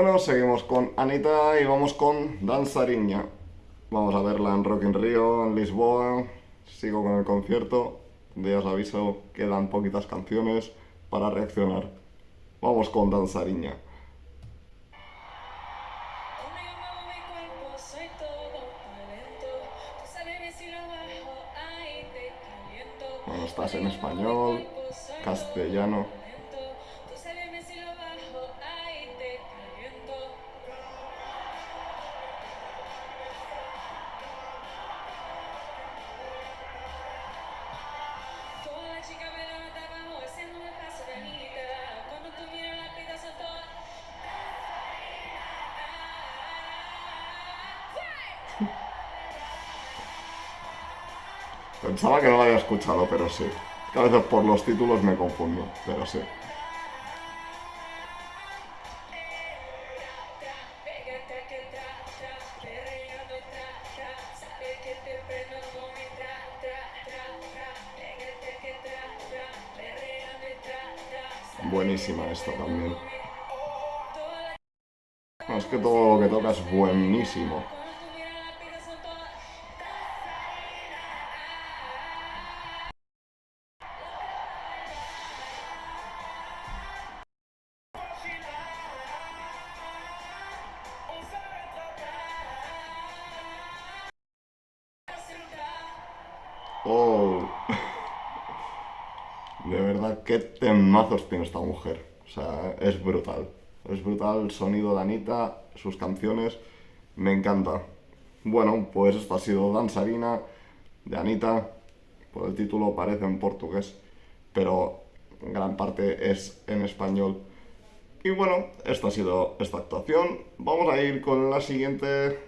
Bueno, seguimos con Anita y vamos con Danzariña. Vamos a verla en Rock in Rio, en Lisboa. Sigo con el concierto. Ya os aviso, quedan poquitas canciones para reaccionar. Vamos con Danzariña. Bueno, estás en español, castellano. Pensaba que no lo había escuchado, pero sí. a veces por los títulos me confundo, pero sí. Buenísima esta también. es que todo lo que toca es buenísimo. Oh. De verdad, qué temazos tiene esta mujer. O sea, es brutal. Es brutal el sonido de Anita, sus canciones. Me encanta. Bueno, pues esto ha sido Danzarina de Anita. Por el título parece en portugués, pero gran parte es en español. Y bueno, esta ha sido esta actuación. Vamos a ir con la siguiente